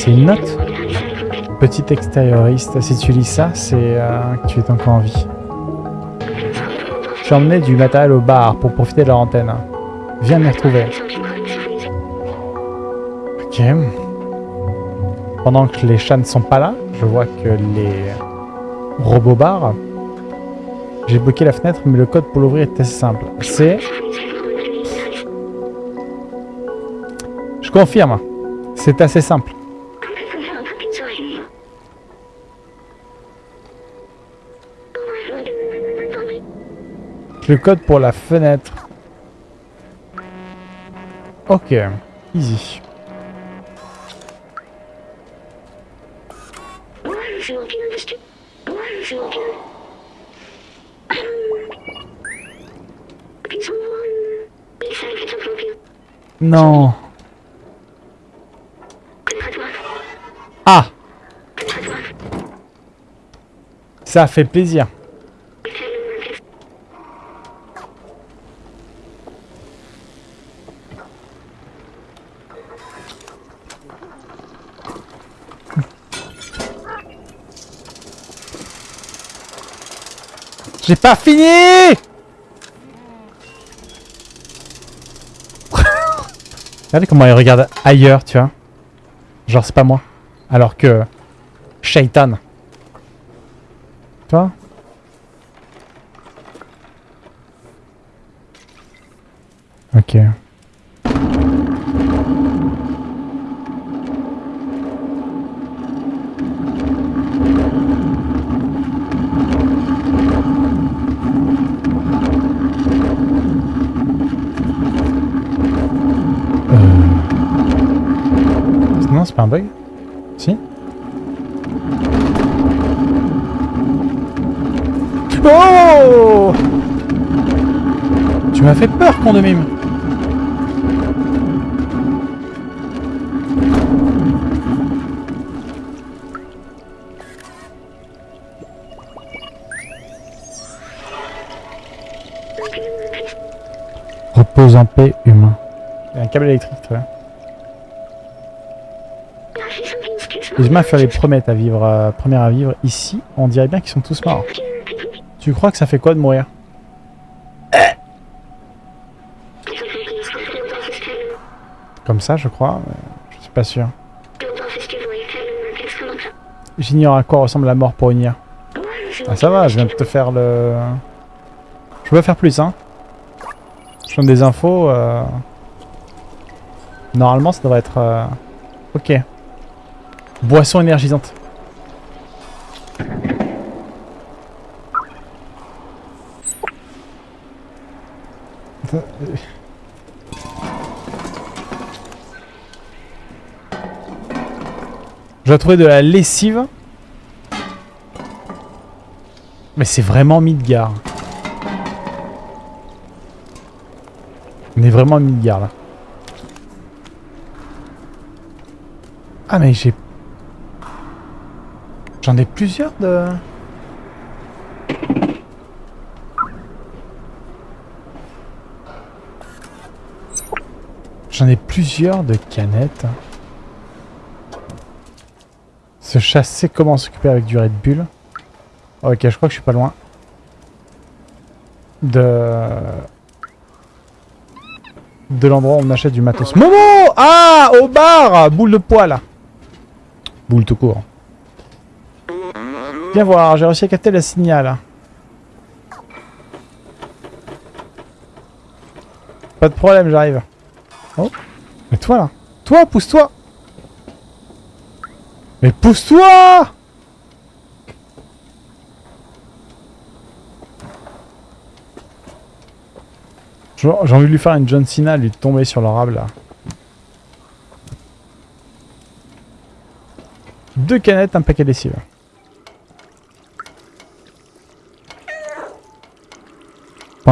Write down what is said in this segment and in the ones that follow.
laissé une note. Petit extérioriste, si tu lis ça, c'est euh, que tu es encore en vie. J'ai emmené du matériel au bar pour profiter de leur antenne. Viens me retrouver. Ok. Pendant que les chats ne sont pas là, je vois que les robots bars. J'ai bloqué la fenêtre, mais le code pour l'ouvrir est assez simple. C'est... Je confirme. C'est assez simple. Le code pour la fenêtre. Ok. Easy. Non. Ah Ça fait plaisir. J'ai pas fini Regardez comment il regarde ailleurs, tu vois. Genre, c'est pas moi. Alors que... Shaitan. Tu vois Ok. Non, c'est un bug Si? Oh! Tu m'as fait peur, con de Repose en paix, humain. Il un câble électrique, très Les humains furent les premiers à vivre, euh, premiers à vivre ici. On dirait bien qu'ils sont tous morts. Tu crois que ça fait quoi de mourir? Comme ça, je crois. mais Je suis pas sûr. J'ignore à quoi ressemble la mort pour unir. Ah ça va, je viens de te faire le... Je peux faire plus, hein. Je donne des infos. euh, Normalement, ça devrait être... euh, Ok. Boisson énergisante. Je dois trouver de la lessive. Mais c'est vraiment Midgar. On est vraiment à Midgar là. Ah mais j'ai... J'en ai plusieurs de... J'en ai plusieurs de canettes. Se chasser, comment s'occuper avec du Red Bull. Ok, je crois que je suis pas loin. De... De l'endroit où on achète du matos. Momo Ah Au bar Boule de poil Boule tout court. Viens voir, j'ai réussi à capter le signal. Pas de problème, j'arrive. Oh Mais toi là Toi, pousse-toi Mais pousse-toi J'ai envie de lui faire une John Cena, lui tomber sur le rable là. Deux canettes, un paquet de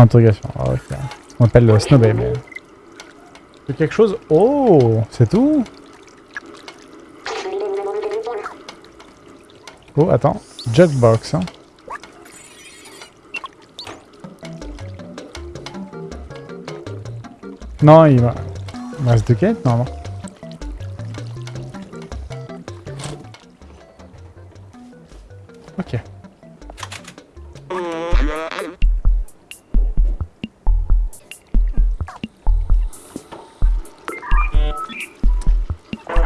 Point ah, On appelle le snobé, mais... C'est quelque chose... Oh C'est tout? Oh, attends. Jetbox, hein. Non, il va... Il me reste non. Ok.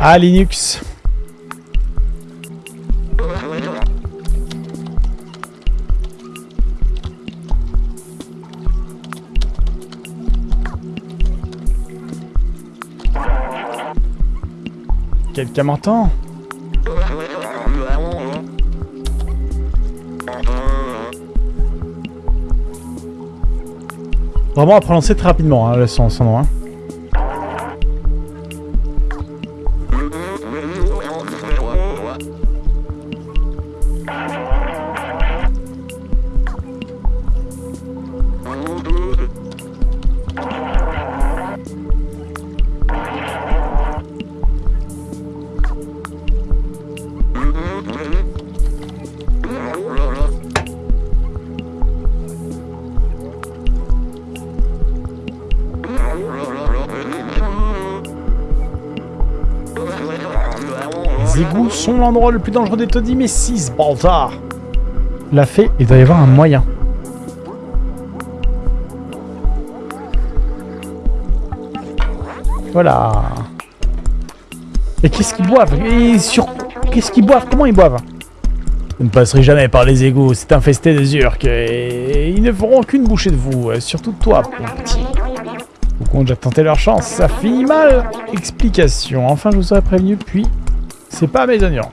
Ah, Linux. Quelqu'un m'entend? Vraiment à prononcer très rapidement, hein, son, son nom. Hein. Le plus dangereux des taudis, mais 6 Baltar l'a fait, il doit y avoir un moyen. Voilà. Et qu'est-ce qu'ils boivent? Et sur... Qu'est-ce qu'ils boivent? Comment ils boivent? Vous ne passerez jamais par les égouts, c'est infesté des urques, et ils ne feront qu'une bouchée de vous, euh, surtout toi, mon petit. Au compte, j'ai tenté leur chance, ça finit mal Explication, enfin je vous aurais prévenu, puis... C'est pas mes oignons.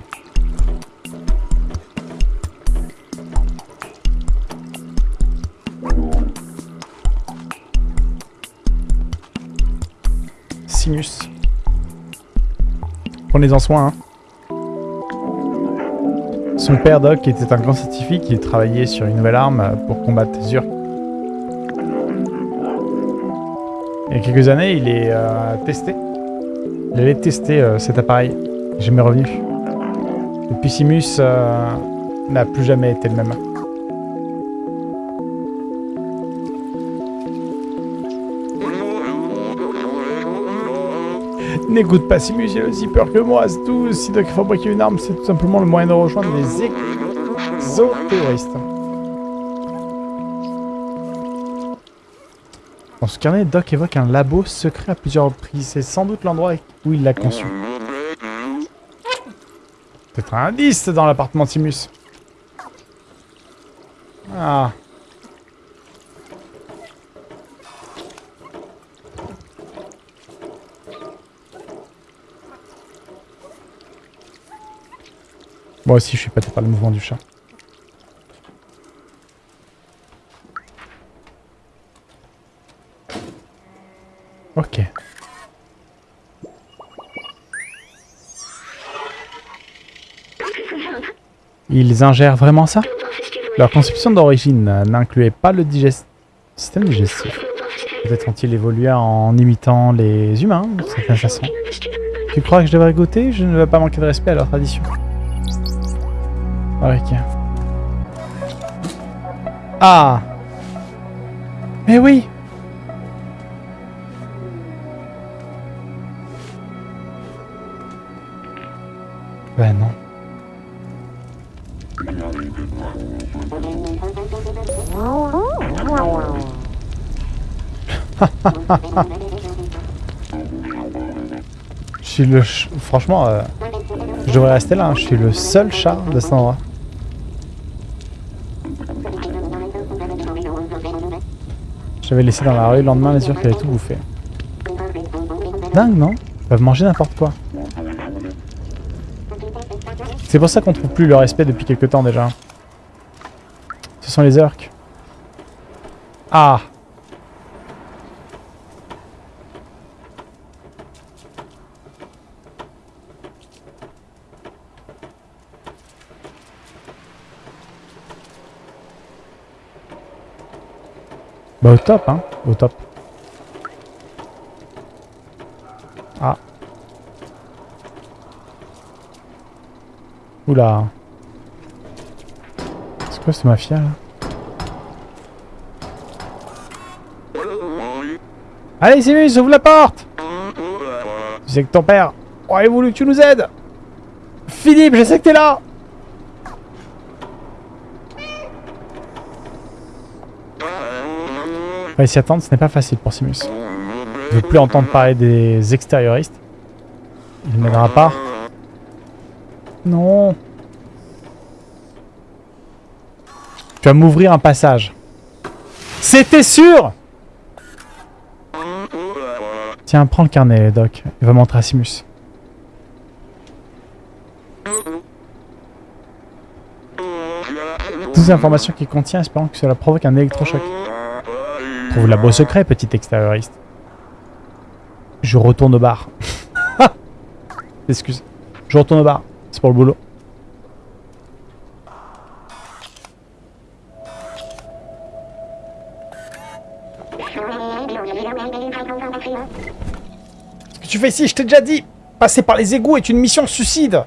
Prenez-en soin, hein. Son père, Doc, était un grand scientifique. Il travaillait sur une nouvelle arme pour combattre les. Il y a quelques années, il est euh, testé. Il allait tester euh, cet appareil. Jamais revenu. Depuis Simus euh, n'a plus jamais été le même. N'écoute pas Simus, il a aussi peur que moi, c'est tout. Si Doc fabriquer une arme, c'est tout simplement le moyen de rejoindre les exo-terroristes. Dans ce carnet, Doc évoque un labo secret à plusieurs reprises. C'est sans doute l'endroit où il l'a conçu. Peut-être un indice dans l'appartement Timus. Ah. Moi aussi, je suis pas par le mouvement du chat. Ok. Ils ingèrent vraiment ça? Leur conception d'origine n'incluait pas le système digestif. Peut-être ont-ils évolué en imitant les humains, de certaine façon. Tu crois que je devrais goûter? Je ne veux pas manquer de respect à leur tradition. Ok. Ah Mais oui Ben non. je suis le... Franchement, euh, je devrais rester là. Hein. Je suis le seul chat de cet endroit. J'avais laissé dans la rue le lendemain les yeux qui avaient tout bouffé. Dingue, non? Ils peuvent manger n'importe quoi. C'est pour ça qu'on trouve plus le respect depuis quelques temps déjà. Ce sont les orques. Ah Bah au top, hein. Au top. Ah. Oula. C'est quoi ce mafia là? Allez Simus, ouvre la porte Tu sais que ton père aurait voulu que tu nous aides Philippe, je sais que t'es là On va s'y attendre, ce n'est pas facile pour Simus. Je ne veux plus entendre parler des extérioristes. Il ne m'aidera pas. Non. Tu vas m'ouvrir un passage. C'était sûr Tiens, prends le carnet, Doc. Il va montrer à Simus. Toutes les informations qu'il contient, espérant que cela provoque un électrochoc. Trouve la beau secret, petit extérioriste. Je retourne au bar. Excuse. Je retourne au bar. C'est pour le boulot. Qu'est-ce que tu fais ici Je t'ai déjà dit Passer par les égouts est une mission suicide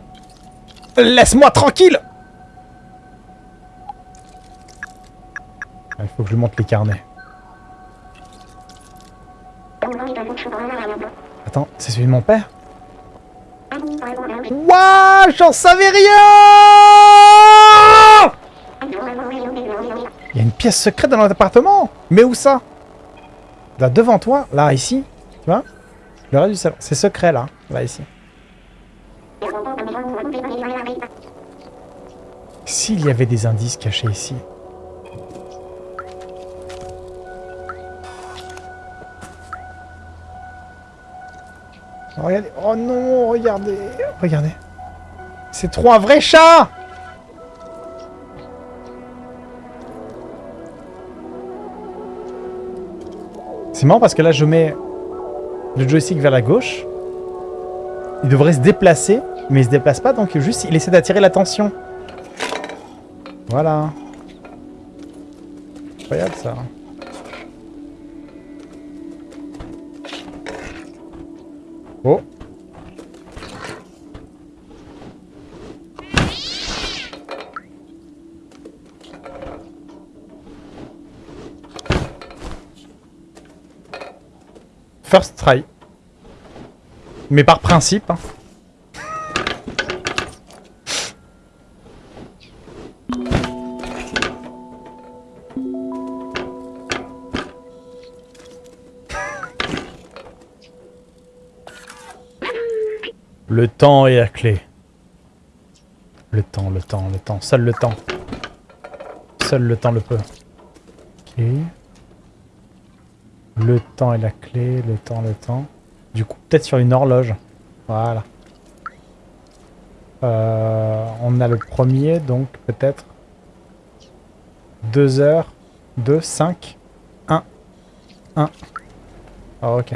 Laisse-moi tranquille Il faut que je lui montre les carnets. Attends, c'est celui de mon père Wouah J'en savais rien Il y a une pièce secrète dans notre appartement Mais où ça? Là, devant toi, là, ici, tu vois? Le reste du salon. C'est secret, là, là, ici. S'il y avait des indices cachés ici. Regardez. Oh non, regardez. Regardez. C'est trop un vrai chat C'est marrant parce que là, je mets le joystick vers la gauche. Il devrait se déplacer, mais il se déplace pas, donc juste il essaie d'attirer l'attention. Voilà. Incroyable ça. First try. Mais par principe. Hein. Le temps est la clé. Le temps, le temps, le temps. Seul le temps. Seul le temps le peut. Le temps est la clé, le temps, le temps. Du coup, peut-être sur une horloge. Voilà. Euh, on a le premier, donc peut-être 2 heures, 2, 5, 1, 1. ok.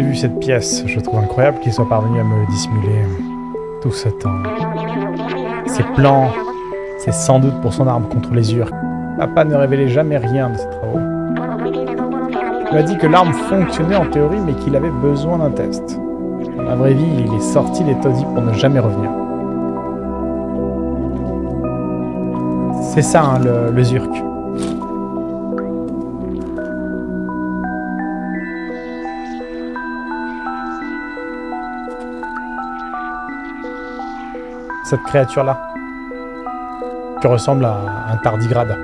Vu cette pièce. Je trouve incroyable qu'il soit parvenu à me dissimuler tout ce temps. Ses plans, c'est sans doute pour son arme contre les Urks. Papa ne révélait jamais rien de ses travaux. Il m'a dit que l'arme fonctionnait en théorie, mais qu'il avait besoin d'un test. Dans la vraie vie, il est sorti des taudis pour ne jamais revenir. C'est ça, hein, le, le Zurk. Cette créature-là. Qui ressemble à un tardigrade.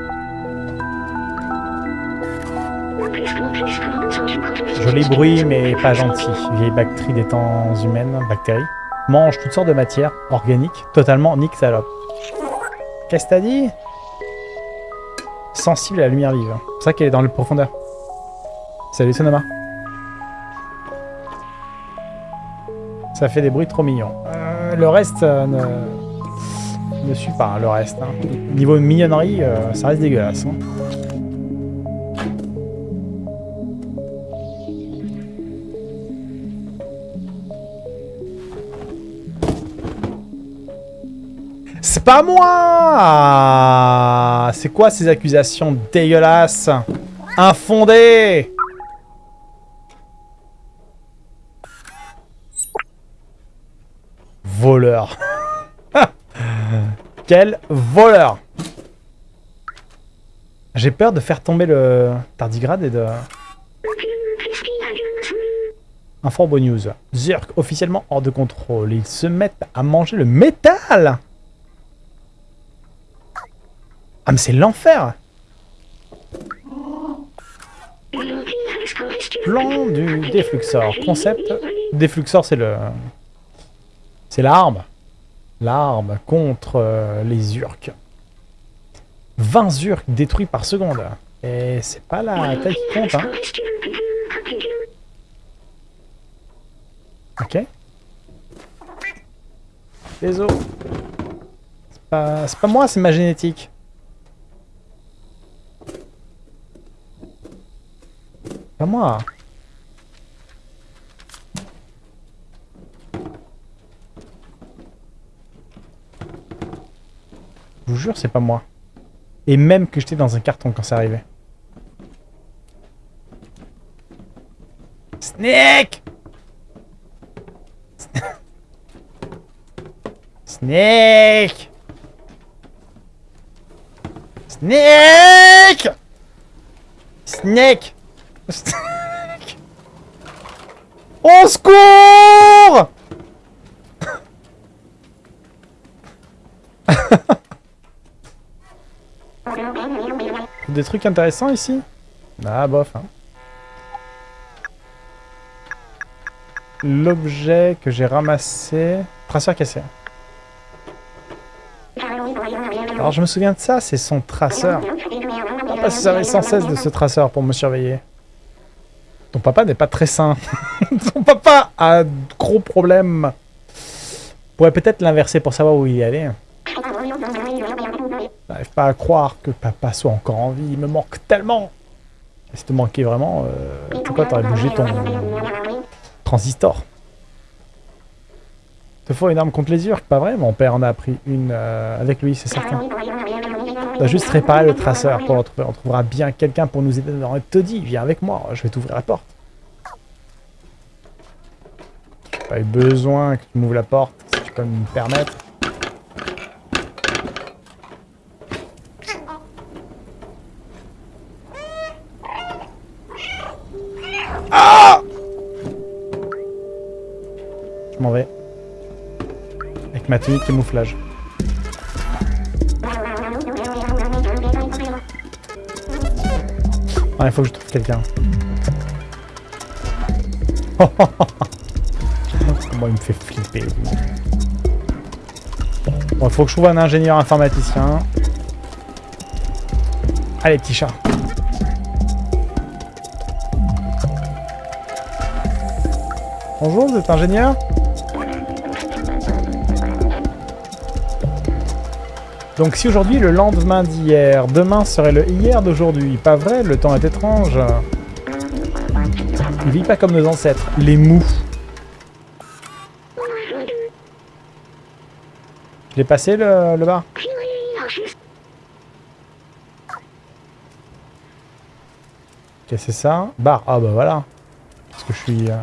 Joli bruit, mais pas gentil. Vieille bactérie des temps humaines, bactéries. Mange toutes sortes de matières organiques, totalement nique salope. Qu'est-ce que t'as dit? Sensible à la lumière vive. C'est ça qu'elle est dans le profondeur. Salut Sonoma. Ça fait des bruits trop mignons. Le reste euh, ne ne suit pas, hein, le reste. Hein. Niveau mignonnerie, euh, ça reste dégueulasse. Hein. C'est pas moi C'est quoi ces accusations dégueulasses Infondées? Quel voleur J'ai peur de faire tomber le tardigrade et de... Beau news. Zurk, officiellement hors de contrôle. Ils se mettent à manger le métal Ah mais c'est l'enfer Plan du défluxor. Concept. Défluxor, c'est le... C'est l'arme. L'arme contre euh, les Urks. 20 Urks détruits par seconde. Et c'est pas la taille qui compte, hein. Ok. Désolé. C'est pas, pas moi, c'est ma génétique. Pas moi. Je vous jure, c'est pas moi. Et même que j'étais dans un carton quand c'est arrivé. Snake! Snake! Snake! Snake! Snake! Au secours Des trucs intéressants ici? Ah bof. Hein. L'objet que j'ai ramassé... Traceur cassé. Alors je me souviens de ça, c'est son traceur. Papa se servait sans cesse de ce traceur pour me surveiller. Ton papa n'est pas très sain. Ton papa a de gros problèmes. Pourrait peut-être l'inverser pour savoir où il est allé. J'arrive pas à croire que papa soit encore en vie. Il me manque tellement. Et si te manquait vraiment, euh, pourquoi t'aurais bougé ton transistor te faut une arme contre les urques, pas vrai? Mon père en a appris une euh, avec lui, c'est certain. On doit juste réparer le traceur pour le retrouver. On trouvera bien quelqu'un pour nous aider dans te dit, viens avec moi, je vais t'ouvrir la porte. J'ai pas eu besoin que tu m'ouvres la porte, si tu peux me permettre. Je m'en vais. Avec ma tenue de camouflage. Ah, il faut que je trouve quelqu'un. Moi, il me fait flipper. Bon, il faut que je trouve un ingénieur informaticien. Allez, petit chat. Bonjour, vous êtes ingénieur Donc si aujourd'hui le lendemain d'hier, demain serait le hier d'aujourd'hui, pas vrai Le temps est étrange. Il vit pas comme nos ancêtres, les mous. Je l'ai passé le, bar Ok, c'est ça? Bar. Ah bah voilà. Parce que je suis... Euh,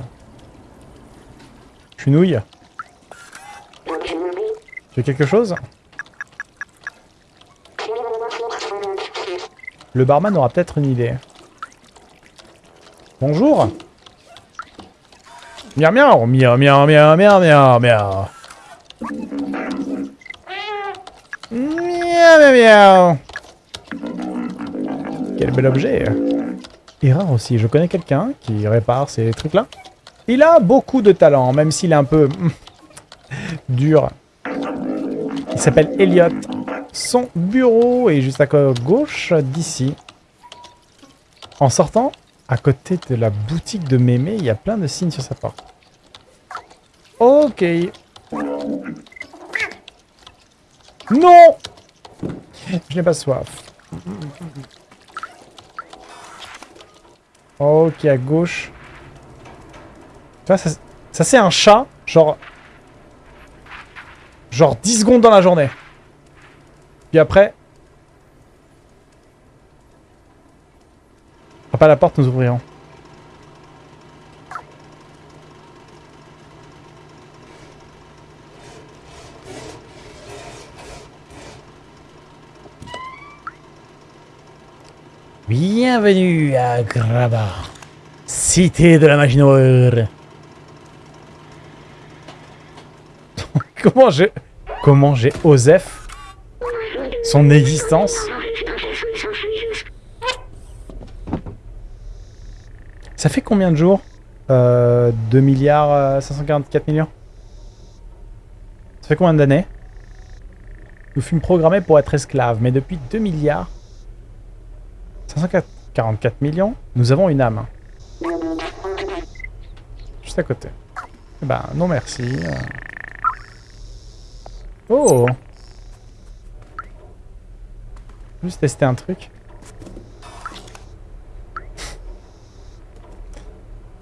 je suis nouille. Tu veux quelque chose Le barman aura peut-être une idée. Bonjour miaou Miaou miaou miaou miaou miaou miaou Miaou miaou miaou Quel bel objet Et rare aussi, je connais quelqu'un qui répare ces trucs-là. Il a beaucoup de talent, même s'il est un peu... dur. Il s'appelle Elliot. Son bureau est juste à gauche d'ici. En sortant, à côté de la boutique de Mémé, il y a plein de signes sur sa porte. Ok. Non Je n'ai pas soif. Ok, à gauche. Tu vois, ça, ça c'est un chat, genre... Genre 10 secondes dans la journée. Puis après... Ah, Frappe à la porte, nous ouvrirons. Bienvenue à Graba, cité de la magie noire. Comment j'ai... Comment j'ai Osef Son existence? Ça fait combien de jours? Euh, 2 milliards euh, 544 millions Ça fait combien d'années? Nous fûmes programmés pour être esclaves, mais depuis 2 milliards 544 millions, nous avons une âme. Juste à côté. Eh ben, non merci. euh. Oh Juste tester un truc.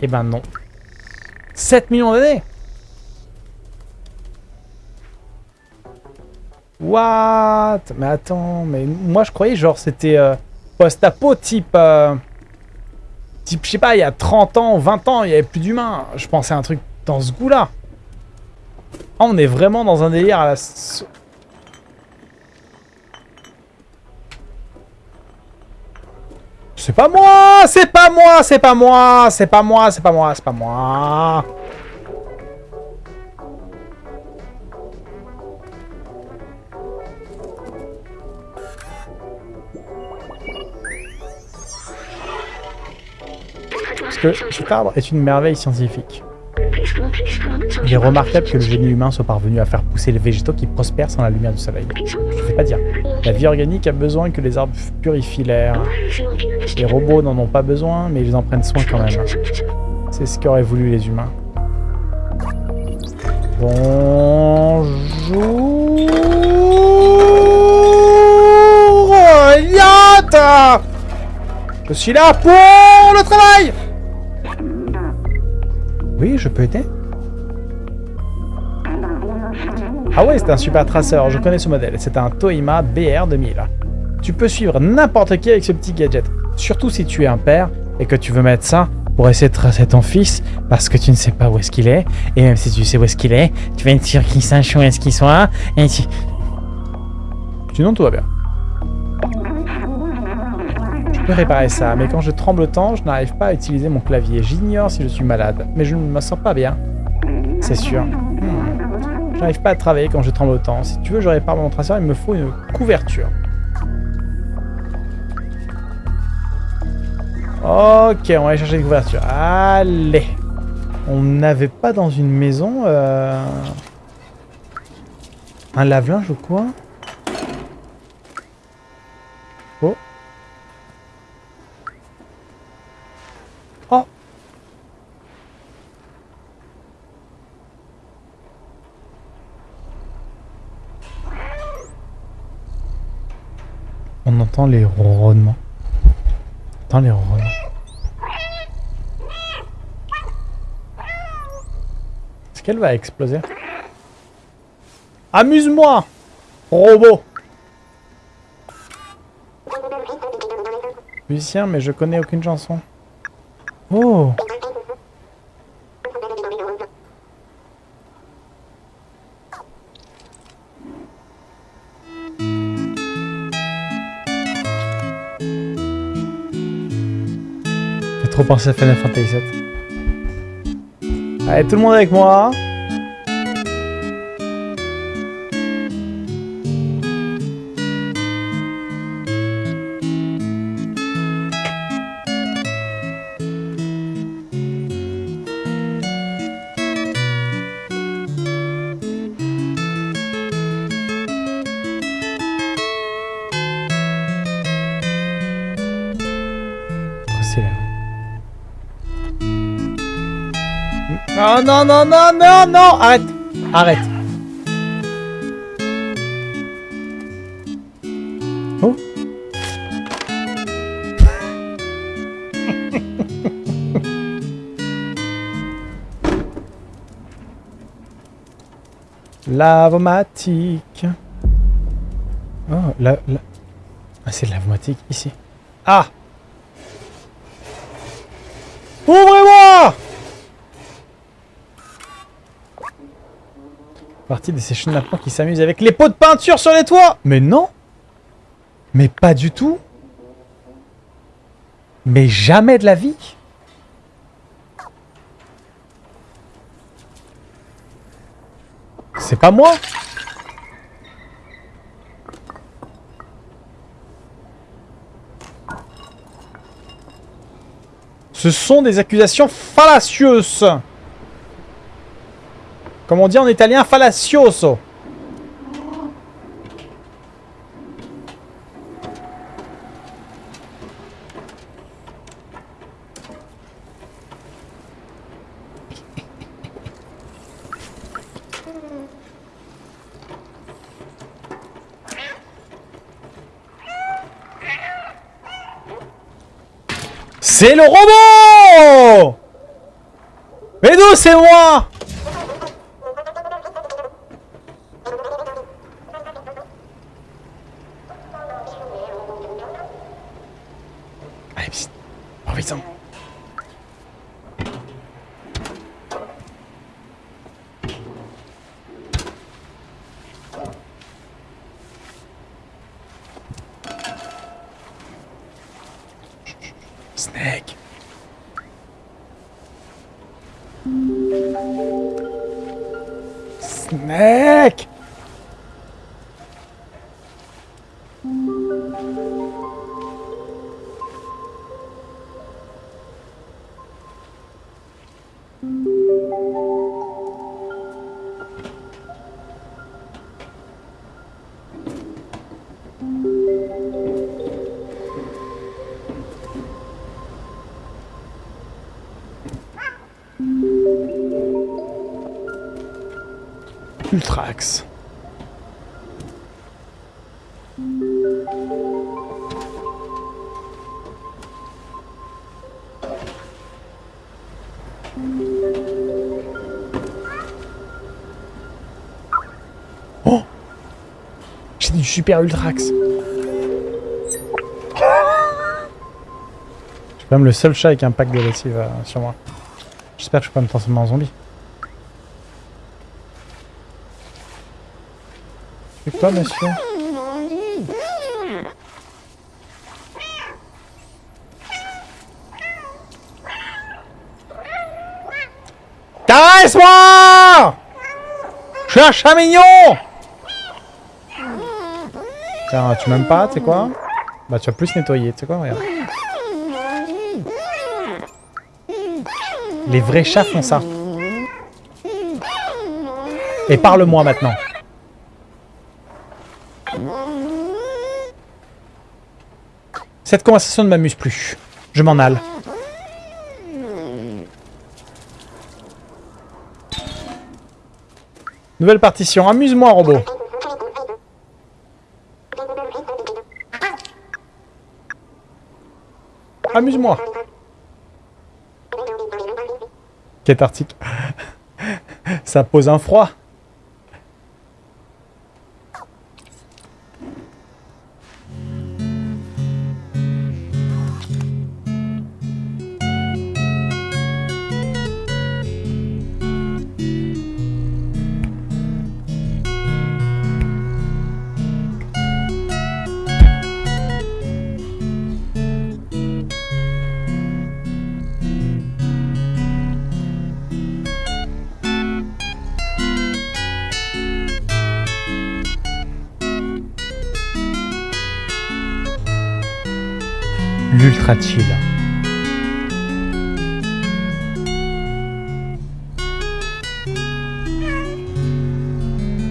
Eh ben non. 7 millions d'années What? Mais attends, mais moi je croyais genre c'était euh, post-apo type... euh, type, je sais pas, il y a 30 ans, 20 ans, il y avait plus d'humains. Je pensais à un truc dans ce goût-là. Ah, on est vraiment dans un délire à la... C'est pas moi C'est pas moi C'est pas moi C'est pas moi C'est pas moi C'est pas moi Parce que cet arbre est une merveille scientifique. Il est remarquable que le génie humain soit parvenu à faire pousser les végétaux qui prospèrent sans la lumière du soleil. Je ne sais pas dire. La vie organique a besoin que les arbres purifient l'air. Les robots n'en ont pas besoin, mais ils en prennent soin quand même. C'est ce qu'auraient voulu les humains. Bonjour Je suis là pour le travail Oui, je peux aider Ah ouais, c'est un super traceur, je connais ce modèle. C'est un Toyima BR2000. Tu peux suivre n'importe qui avec ce petit gadget. Surtout si tu es un père et que tu veux mettre ça pour essayer de tracer ton fils parce que tu ne sais pas où est-ce qu'il est. Et même si tu sais où est-ce qu'il est, tu vas être sûr qu'il sache où est-ce qu'il soit. Et tu... Sinon, tout va bien. Peux réparer ça, mais quand je tremble autant, je n'arrive pas à utiliser mon clavier. J'ignore si je suis malade, mais je ne me sens pas bien. C'est sûr. Hmm. Je n'arrive pas à travailler quand je tremble autant. Si tu veux, je répare mon traceur, il me faut une couverture. Ok, on va aller chercher une couverture. Allez. On n'avait pas dans une maison euh, un lave-linge ou quoi? Les ronronnements. On entend les ronronnements. Est-ce qu'elle va exploser? Amuse-moi Robot Musicien, mais je connais aucune chanson. Oh Pensé à Final Fantasy VII. Allez, tout le monde avec moi. Non, non, non, non, non, Arrête. Arrête. Oh. Lavomatique. Oh, la, la... Ah, c'est lavomatique, ici. Ah. Ouvrez-moi Partie de ces chenapans qui s'amusent avec les pots de peinture sur les toits. Mais non. Mais pas du tout. Mais jamais de la vie. C'est pas moi. Ce sont des accusations fallacieuses Comme on dit en italien, fallacioso C'est le robot! Mais d'où c'est moi? Ultrax. Oh J'ai du super Ultrax. Je suis quand même le seul chat avec un pack de lessive euh, sur moi. J'espère que je peux pas me transformer en zombie. Quoi, monsieur Caresse-moi Je suis un chat mignon Tiens, tu m'aimes pas, tu sais quoi? Bah, tu vas plus nettoyer, tu sais quoi, regarde. Les vrais chats font ça. Et parle-moi maintenant. Cette conversation ne m'amuse plus. Je m'en aille. Nouvelle partition. Amuse-moi, robot. Amuse-moi. Article Ça pose un froid.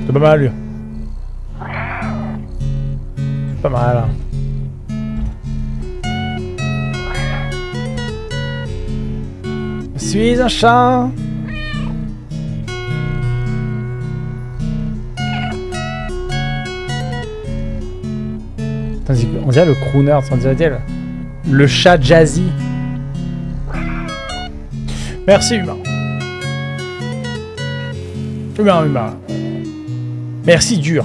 C'est pas mal. lui. C'est pas mal. hein. Je suis un chat. On dirait le crooner, on dirait le, chat jazzy. Merci humain. Humain, humain. Merci dur.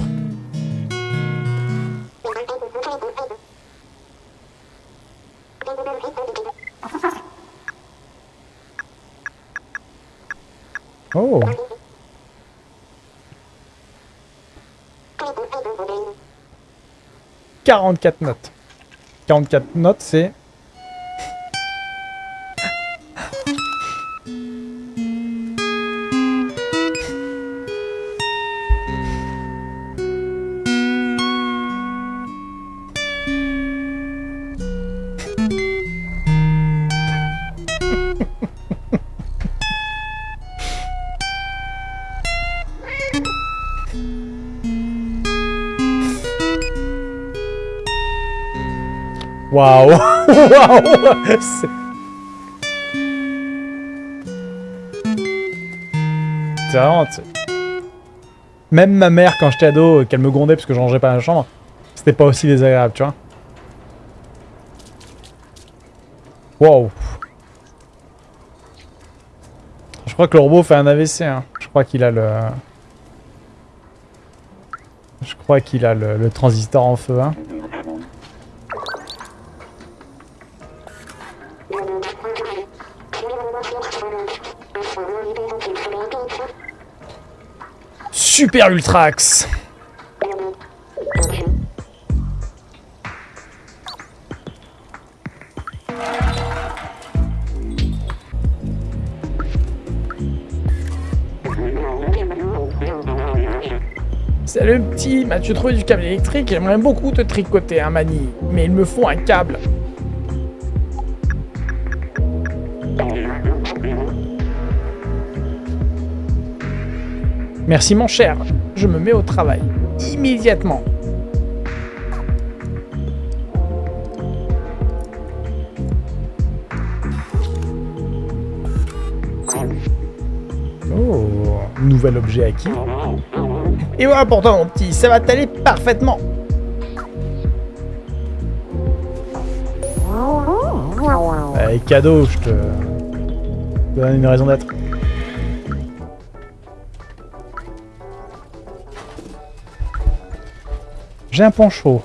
Oh. « 44 notes. 44 notes, c'est Waouh Waouh C'est- vraiment... Même ma mère, quand j'étais ado, qu'elle me grondait parce que je rangeais pas la chambre, c'était pas aussi désagréable, tu vois. Wow. Je crois que le robot fait un AVC, hein. Je crois qu'il a le... Je crois qu'il a le, le transistor en feu, hein. Super Ultrax Salut petit, m'as-tu trouvé du câble électrique J'aimerais beaucoup te tricoter un mani, mais il me faut un câble. Merci mon cher, je me mets au travail. Immédiatement. Oh, nouvel objet acquis. Et voilà pour toi mon petit, ça va t'aller parfaitement. Allez, cadeau, je te je te donne une raison d'être. J'ai un poncho.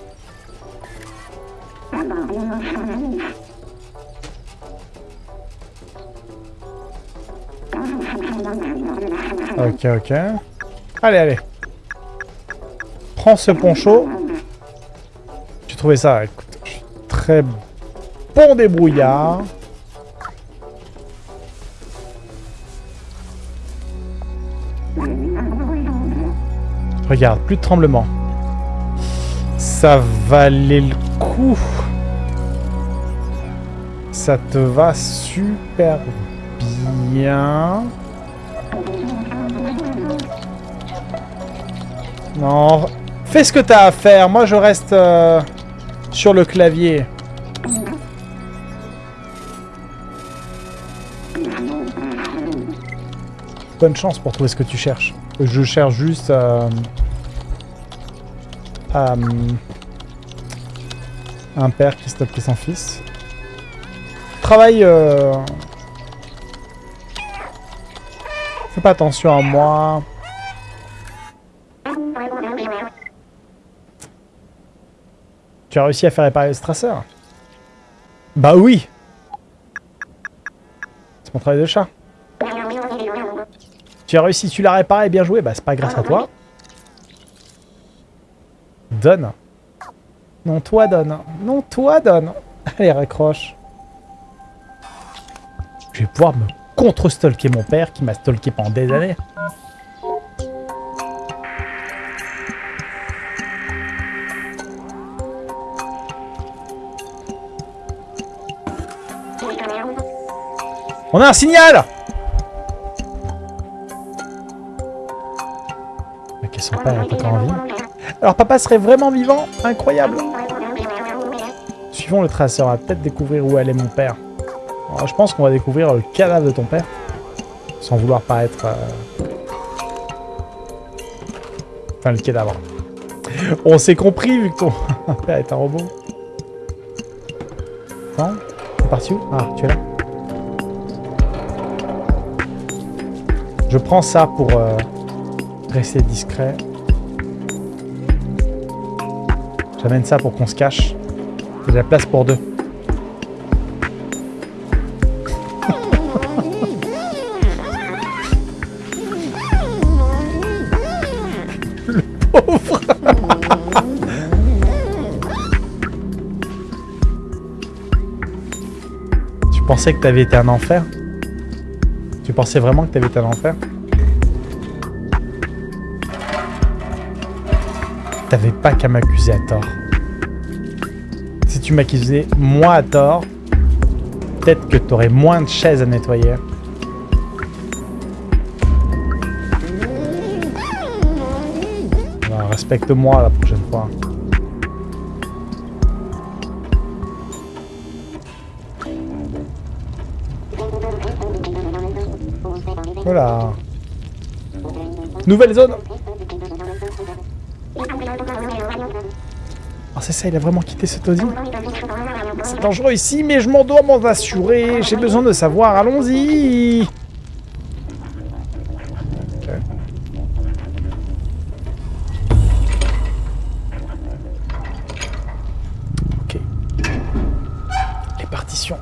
Ok, ok. Allez, allez. Prends ce poncho. J'ai trouvé ça, écoute, très bon débrouillard. Regarde, plus de tremblement. Ça valait le coup. Ça te va super bien. Non, fais ce que t'as à faire. Moi, je reste euh, sur le clavier. Bonne chance pour trouver ce que tu cherches. Je cherche juste euh, euh, un père qui stoppe son fils. Travaille. Euh... Fais pas attention à moi. Tu as réussi à faire réparer le stresseur? Bah oui C'est mon travail de chat. Tu as réussi, tu l'as réparé, bien joué. Bah c'est pas grâce à toi. Donne. Non, toi donne. Non, toi donne. Allez, raccroche. Je vais pouvoir me contre-stalker mon père qui m'a stalké pendant des années. On a un signal Ok, son père est encore en vie. Alors papa serait vraiment vivant Incroyable Suivons le traceur, on va peut-être découvrir où allait mon père. Je pense qu'on va découvrir le cadavre de ton père. Sans vouloir paraître... euh, Enfin, le cadavre. On s'est compris vu que ton père est un robot. C'est parti où? Ah, tu es là Je prends ça pour euh, rester discret. J'amène ça pour qu'on se cache. A de la place pour deux. Le pauvre Tu pensais que t'avais été un enfer? Tu pensais vraiment que t'avais été un enfer? T'avais pas qu'à m'accuser à tort. Si tu m'accusais moi à tort, peut-être que t'aurais moins de chaises à nettoyer. Respecte-moi la prochaine fois. Voilà. Nouvelle zone c'est ça, il a vraiment quitté ce taudis C'est dangereux ici, mais je m'en dois m'en assurer. J'ai besoin de savoir, allons-y Ok. Les partitions.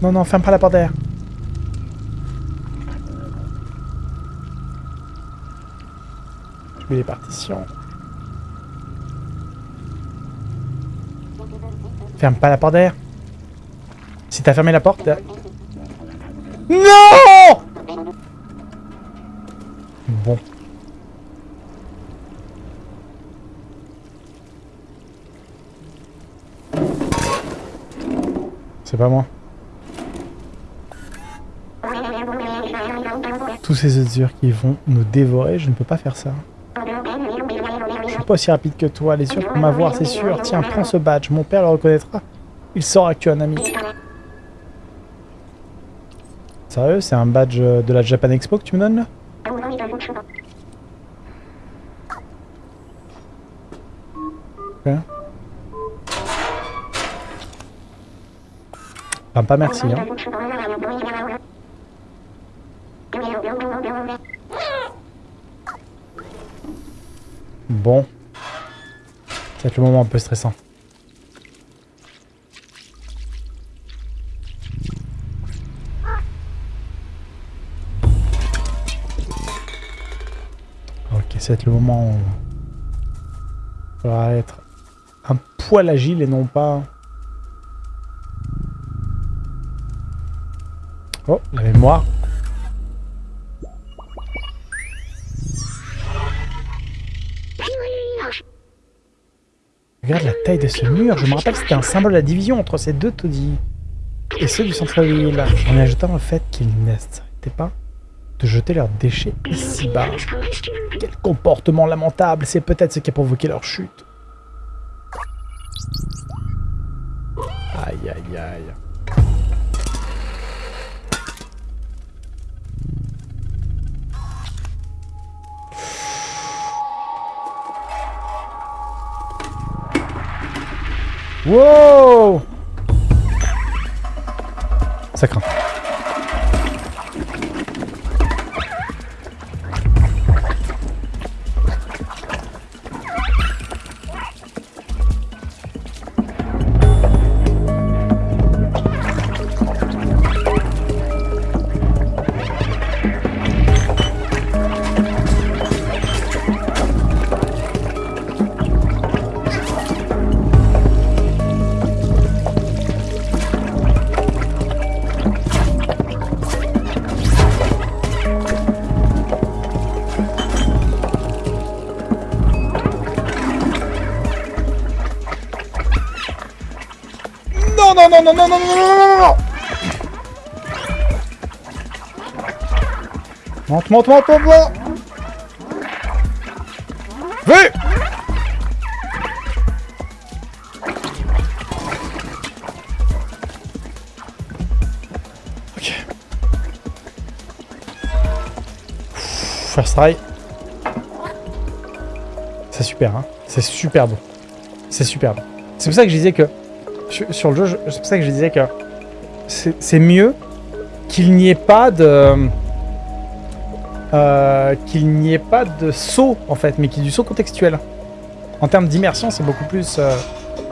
Non, non, ferme pas la porte derrière. Ferme pas la porte derrière. Si t'as fermé la porte... Non Bon. C'est pas moi. Tous ces œufs qui vont nous dévorer, je ne peux pas faire ça. Pas aussi rapide que toi, les sûrs pour m'avoir, c'est sûr. Tiens, prends ce badge, mon père le reconnaîtra. Il saura que tu es un ami. Sérieux, c'est un badge de la Japan Expo que tu me donnes là? Enfin, pas merci, hein. Bon. Va être le moment un peu stressant. Ok, ça va être le moment où il faudra être un poil agile et non pas... Oh, la mémoire. De ce mur. Je me rappelle c'était un symbole de la division entre ces deux taudis. Et ceux du centre-ville. En ajoutant le fait qu'ils n'arrêtaient pas de jeter leurs déchets ici-bas. Quel comportement lamentable. C'est peut-être ce qui a provoqué leur chute. non, non, non, non, non, non, non, non Monte, monte, monte, monte, monte Ok. First try. C'est super, hein. C'est super bon. C'est super bon. C'est pour ça que je disais que sur le jeu, c'est pour ça que je disais que c'est mieux qu'il n'y ait pas de... Euh, qu'il n'y ait pas de saut, en fait, mais qu'il y ait du saut contextuel. En termes d'immersion, c'est beaucoup plus... Euh,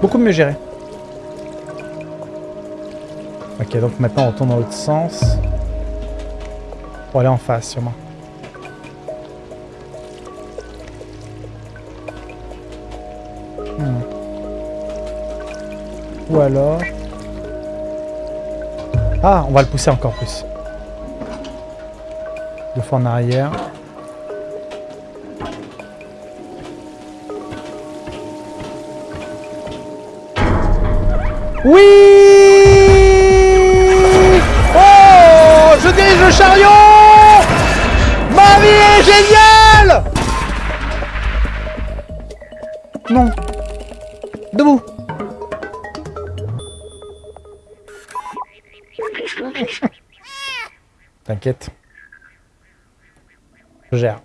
beaucoup mieux géré. Ok, donc maintenant on tourne dans l'autre sens. Pour aller en face, sûrement. Ou alors... Ah, on va le pousser encore plus. Deux fois en arrière. Oui Je gère.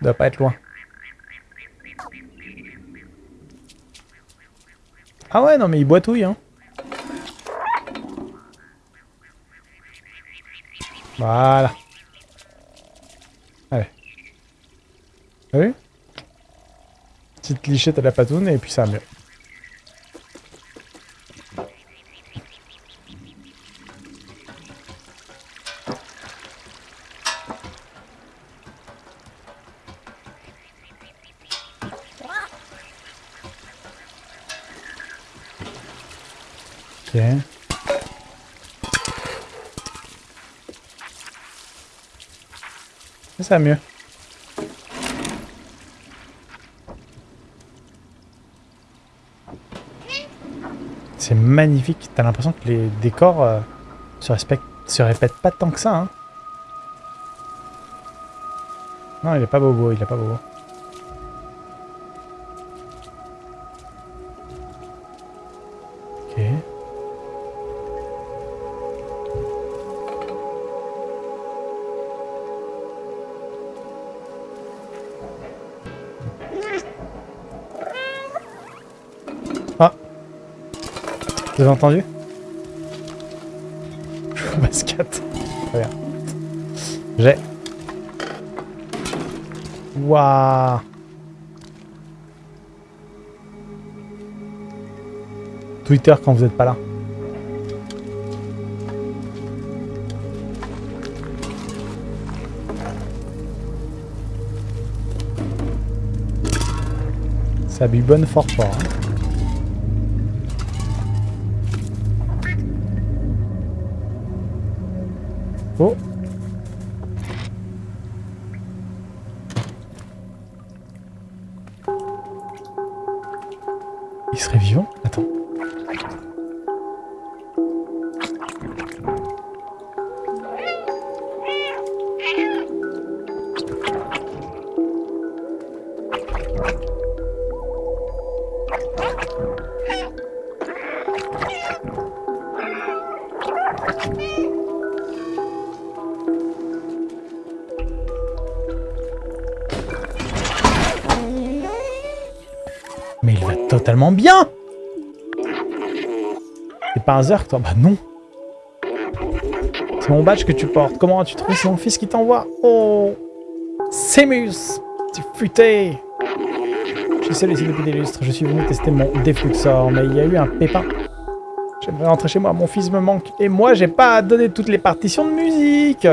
Doit pas être loin. Ah ouais, non mais il boitouille, hein. Voilà. Allez. T'as Petite lichette à la patoune et puis ça mieux. Ok. Ça va mieux. C'est magnifique. T'as l'impression que les décors euh, se, respectent, se répètent pas tant que ça. Hein. Non, il est pas bobo, il est pas bobo. Vous avez entendu? Basket. Très bien. J'ai. Waouh Twitter quand vous êtes pas là. Ça bu bonne fort fort. hein. Toi Bah non C'est mon badge que tu portes. Comment as-tu trouvé? C'est mon fils qui t'envoie Oh Semus Tu futé Je suis seul ici depuis des lustres. Je suis venu tester mon défluxor, mais il y a eu un pépin. J'aimerais rentrer chez moi, mon fils me manque. Et moi, j'ai pas à donner toutes les partitions de musique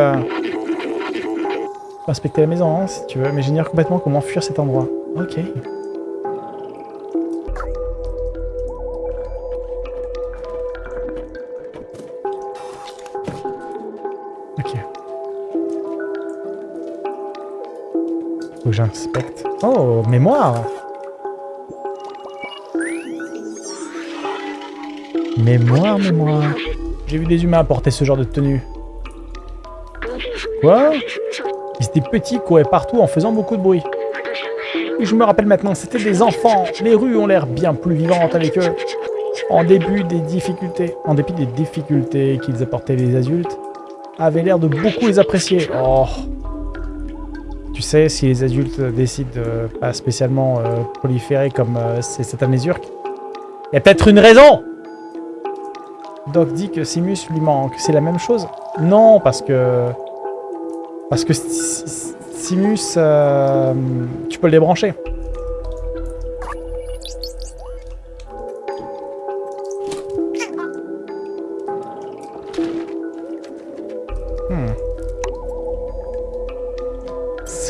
Respecter la maison, hein, si tu veux, mais j'ignore complètement comment fuir cet endroit. Ok. J'inspecte. Oh, mémoire Mémoire, mémoire. J'ai vu des humains porter ce genre de tenue. Quoi? Ils étaient petits, couraient partout en faisant beaucoup de bruit. Oui, je me rappelle maintenant, c'était des enfants. Les rues ont l'air bien plus vivantes avec eux. En début des difficultés, en dépit des difficultés qu'ils apportaient les adultes, avaient l'air de beaucoup les apprécier. Oh. Tu sais, si les adultes décident de pas spécialement euh, proliférer comme euh, c'est cette Zurk, il y a peut-être une raison Doc dit que Simus lui manque. C'est la même chose? Non, parce que... Parce que Si- Si- Simus, euh, tu peux le débrancher.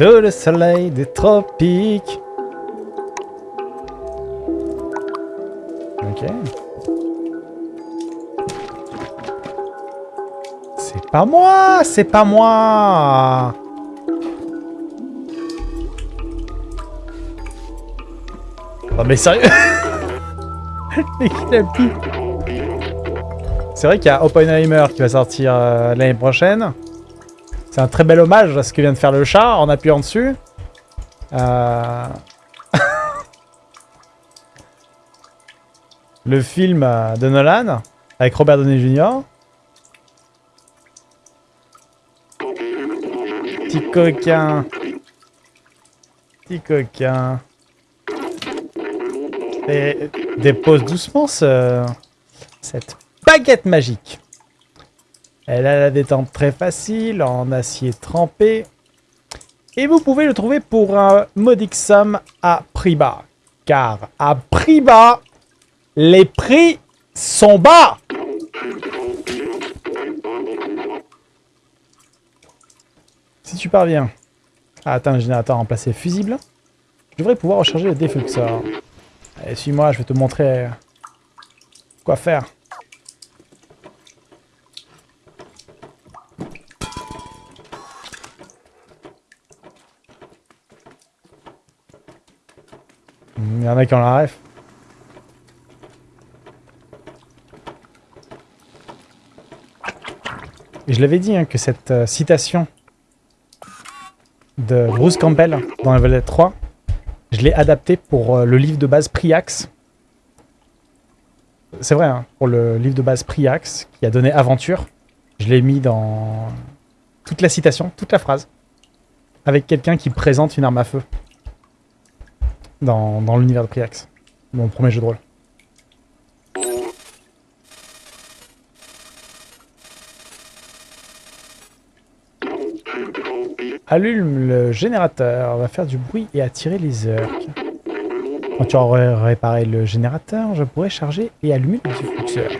Sous le soleil des tropiques. Ok. C'est pas moi, c'est pas moi. Oh mais sérieux? C'est vrai qu'il y a Oppenheimer qui va sortir euh, l'année prochaine. C'est un très bel hommage à ce que vient de faire le chat en appuyant dessus. Euh, Le film de Nolan, avec Robert Downey Jr. Petit coquin. Petit coquin. Et dépose doucement ce, cette baguette magique. Elle a la détente très facile, en acier trempé. Et vous pouvez le trouver pour un modique somme à prix bas. Car à prix bas, les prix sont bas Si tu parviens à atteindre le générateur remplacé fusible, je devrais pouvoir recharger le défluxeur. Allez, suis-moi, je vais te montrer quoi faire. En a qui ont la ref. Et je l'avais dit hein, que cette euh, citation de Bruce Campbell dans Level 3, je l'ai adaptée pour euh, le livre de base Priax. C'est vrai, hein, pour le livre de base Priax, qui a donné Aventure, je l'ai mis dans toute la citation, toute la phrase, avec quelqu'un qui présente une arme à feu dans, l'univers de Priax, mon premier jeu de rôle. Allume le générateur, va faire du bruit et attirer les orques. Quand tu aurais réparé le générateur, je pourrais charger et allumer le diffuseur.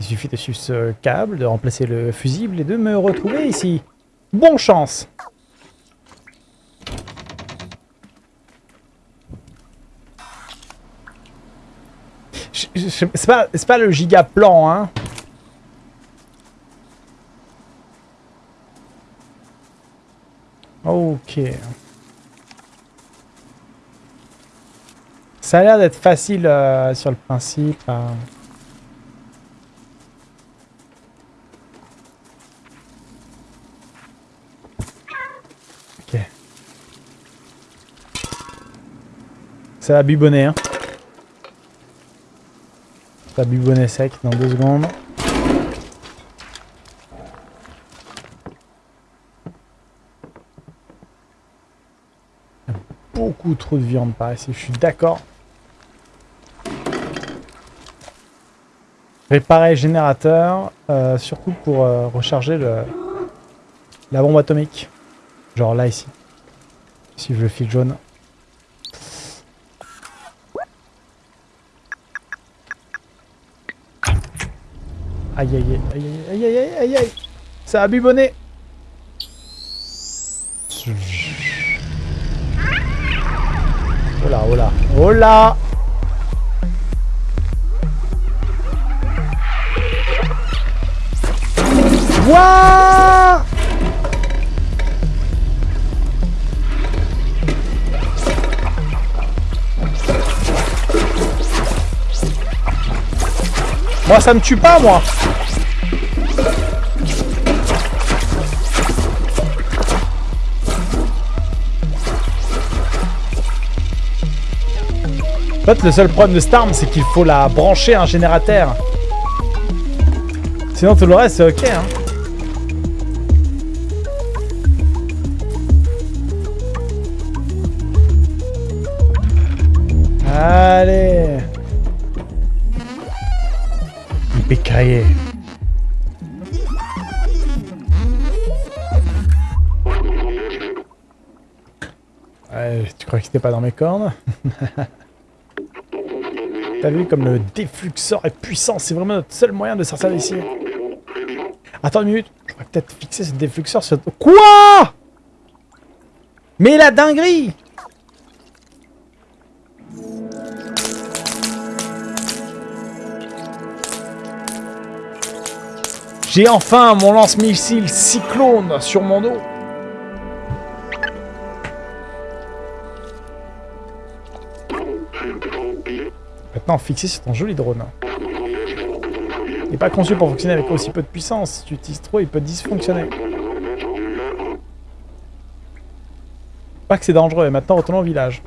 Il suffit de suivre ce câble, de remplacer le fusible et de me retrouver ici. Bonne chance C'est pas, pas le giga plan, hein Ok. Ça a l'air d'être facile euh, sur le principe. Hein. Ok. Ça va bubonner, hein. Ça bubonner sec dans deux secondes. beaucoup trop de viande par ici, je suis d'accord. Réparer générateur, euh, surtout pour euh, recharger le, la bombe atomique. Genre là, ici. Si je le fil jaune. Aïe aïe aïe aïe aïe aïe aïe aïe aïe. Aïe Ça a bubonné Oh là, oh là, oh là Wouah! Moi, ça me tue pas, moi En fait, le seul problème de arme, c'est qu'il faut la brancher à un générateur. Sinon, tout le reste, c'est ok. Hein. T'as vu comme le défluxeur est puissant, c'est vraiment notre seul moyen de sortir d'ici. Attends une minute, je pourrais peut-être fixer ce défluxeur sur... Quoi? Mais la dinguerie J'ai enfin mon lance-missile cyclone sur mon dos. Maintenant fixé sur ton joli drone. Il n'est pas conçu pour fonctionner avec aussi peu de puissance. Si tu utilises trop, il peut dysfonctionner. pas que c'est dangereux. Et maintenant, retournons au village.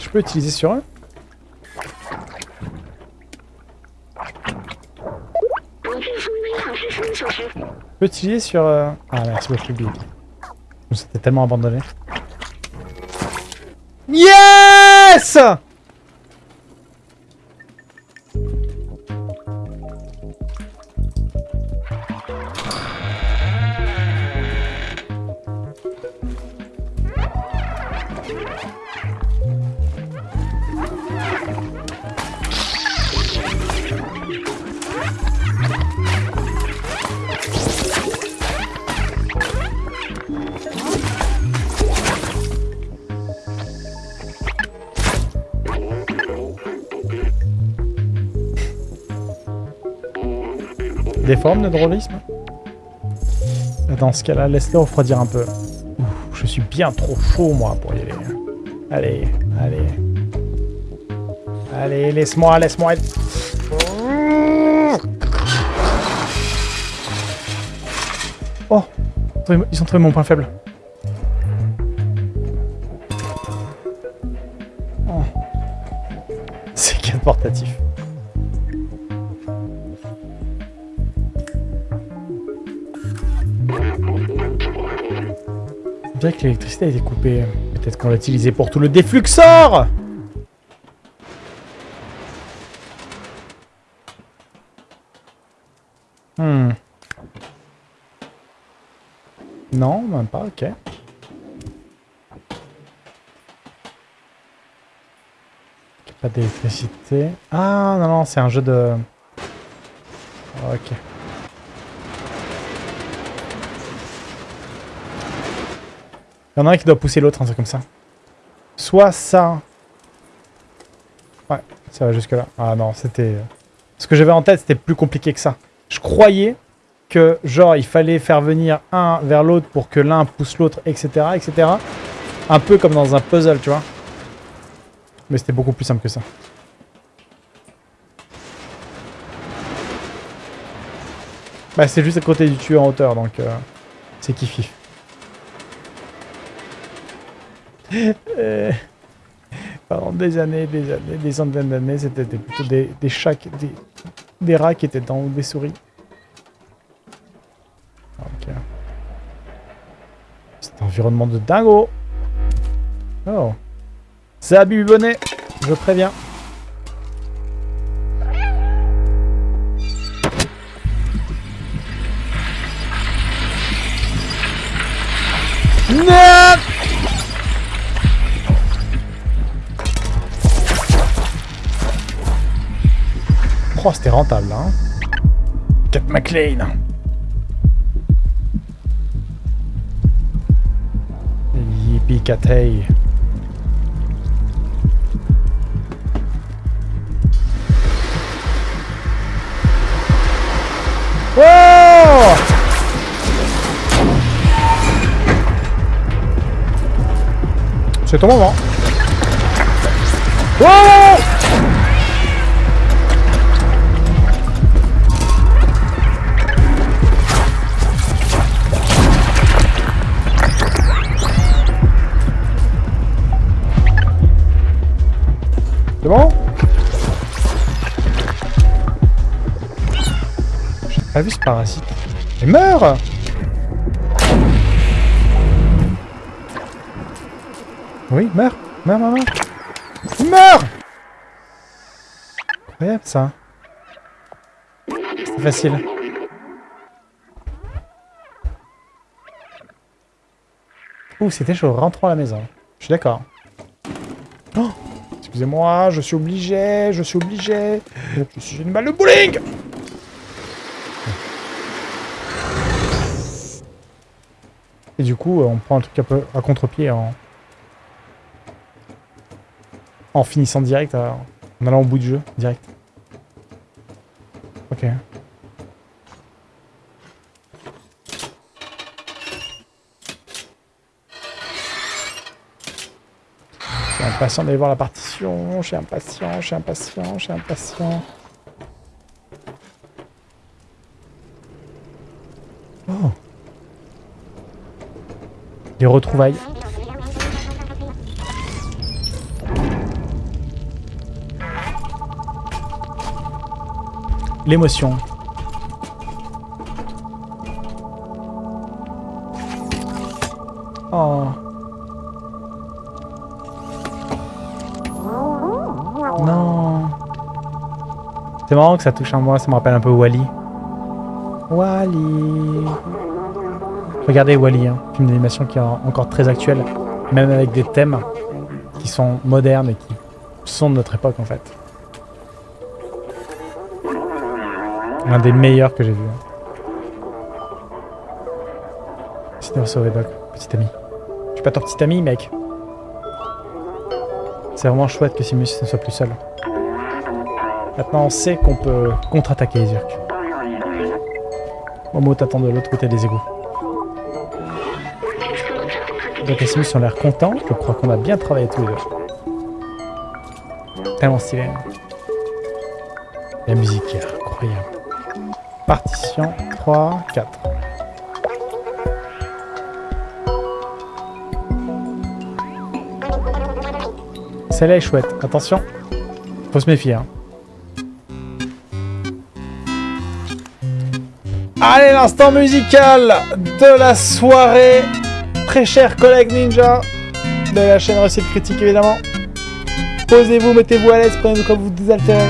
Je peux utiliser sur eux? Je peux utiliser sur... euh, Ah merci beaucoup Bill. Tellement abandonné. Yes De drôlisme Dans ce cas-là, laisse-le refroidir un peu. Je suis bien trop chaud, moi, pour y aller. Allez, allez. Allez, laisse-moi, laisse-moi. Oh Ils ont trouvé mon point faible. L'électricité a été coupée. Peut-être qu'on l'a utilisée pour tout le défluxor Hmm. Non, même pas, ok. Pas d'électricité. Ah, non, non, c'est un jeu de... Ok. Il y en a un qui doit pousser l'autre, un truc comme ça. Soit ça. Ouais, ça va jusque là. Ah non, c'était... Ce que j'avais en tête, c'était plus compliqué que ça. Je croyais que, genre, il fallait faire venir un vers l'autre pour que l'un pousse l'autre, etc., etc. Un peu comme dans un puzzle, tu vois. Mais c'était beaucoup plus simple que ça. Bah, c'est juste à côté du tuyau en hauteur, donc... Euh, c'est kiffif. Euh, pendant des années, des années, des centaines d'années, c'était plutôt des, des chats, des, des rats qui étaient dans des souris. Ok. C'est un environnement de dingo. Oh. C'est Abby Bonnet, je préviens. Non Oh, c'était rentable, hein. Cap McLean. Yippee catay. Oh C'est ton moment. Oh pas vu ce parasite. Il meurt Oui, meurs Meurs, meurs, meurs Il meurt Incroyable ça. C'est facile. Ouh, c'était chaud. Rentrons à la maison. Je suis d'accord. Oh Excusez-moi, je suis obligé, je suis obligé. Je suis une balle de bowling Et du coup, euh, on prend un truc un peu à contre-pied en... En finissant direct, à- en allant au bout du jeu, direct. Ok. Suis impatient d'aller voir la partition, suis impatient, suis impatient, suis impatient. Oh. Les retrouvailles. L'émotion. Oh. Non. C'est marrant que ça touche en moi, ça me rappelle un peu Wally. Wally. Regardez Wally, hein, film d'animation qui est encore très actuel, même avec des thèmes qui sont modernes et qui sont de notre époque en fait. Un des meilleurs que j'ai vu. Sinon, sauver Doc, petit ami. Je suis pas ton petit ami, mec. C'est vraiment chouette que Simus ne soit plus seul. Maintenant, on sait qu'on peut contre-attaquer les Urks. Momo t'attend de l'autre côté des égouts. Donc les Simus ont l'air contents. Je crois qu'on a bien travaillé tous les deux. Tellement stylé. La musique est incroyable. Partition 3, 4. Celle-là est chouette. Attention. Faut se méfier. Hein. Allez, l'instant musical de la soirée. Très cher collègue ninja de la chaîne Recette Critique, évidemment. Posez-vous, mettez-vous à l'aise, prenez-vous comme vous désaltérez.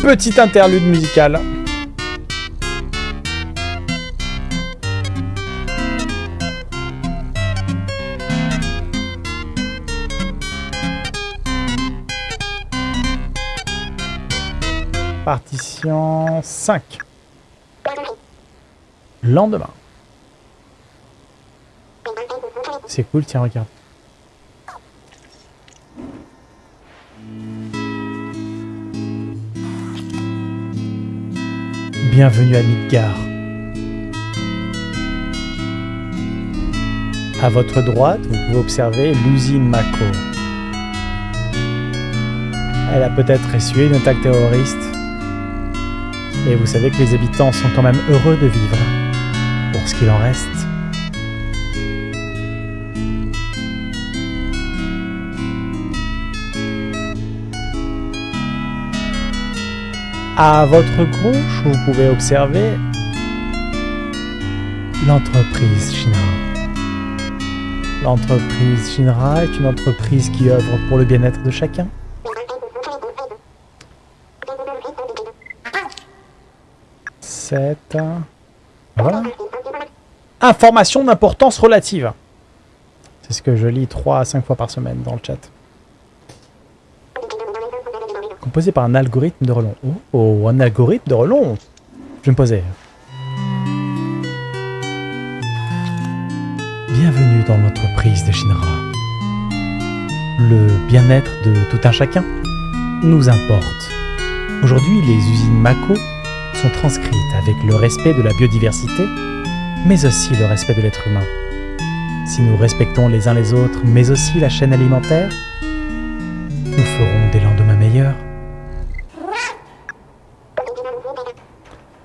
Petite interlude musicale. Partition 5. Lendemain. C'est cool, tiens, regarde. Bienvenue à Midgar. À votre droite, vous pouvez observer l'usine Mako. Elle a peut-être essuyé une attaque terroriste. Et vous savez que les habitants sont quand même heureux de vivre. Pour ce qu'il en reste. À votre gauche, vous pouvez observer l'entreprise Shinra. L'entreprise Shinra est une entreprise qui œuvre pour le bien-être de chacun. Voilà. Information d'importance relative. C'est ce que je lis 3 à 5 fois par semaine dans le chat composé par un algorithme de relon. Oh, un algorithme de relon Je me posais. Bienvenue dans l'entreprise de Shinra. Le bien-être de tout un chacun nous importe. Aujourd'hui, les usines Mako sont transcrites avec le respect de la biodiversité, mais aussi le respect de l'être humain. Si nous respectons les uns les autres, mais aussi la chaîne alimentaire, nous ferons des lendemains meilleurs.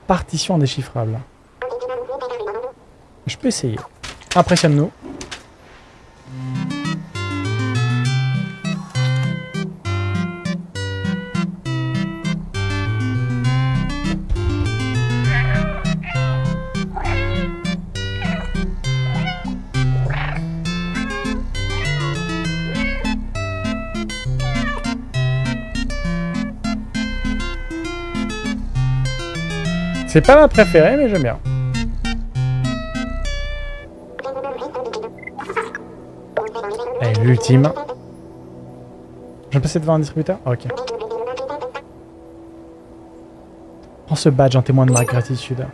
partition indéchiffrable. Je peux essayer. Impressionne-nous. C'est pas ma préférée, mais j'aime bien. Et l'ultime. Je vais passer devant un distributeur Ok. Prends ce badge en témoin de ma gratitude.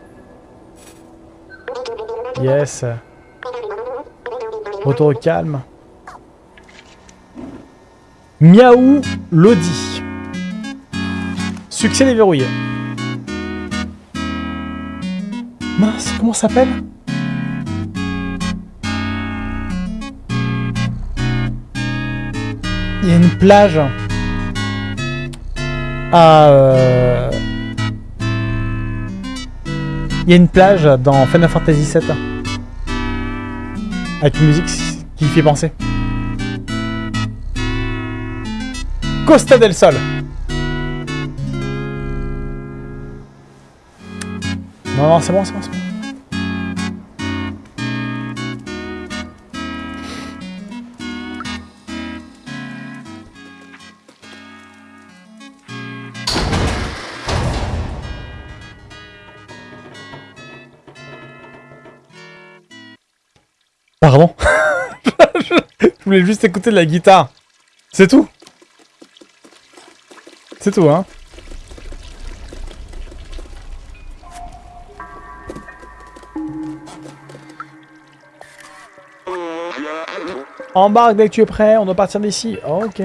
Yes. Retour au calme. Miaou Lodi. Succès déverrouillé. Mince, comment ça s'appelle Il y a une plage à... euh, Il y a une plage dans Final Fantasy VII. Avec une musique qui fait penser. Costa del Sol. Non, non, c'est bon, c'est bon, c'est bon. Pardon Je voulais juste écouter de la guitare. C'est tout. C'est tout, hein. Embarque dès que tu es prêt, on doit partir d'ici. ok.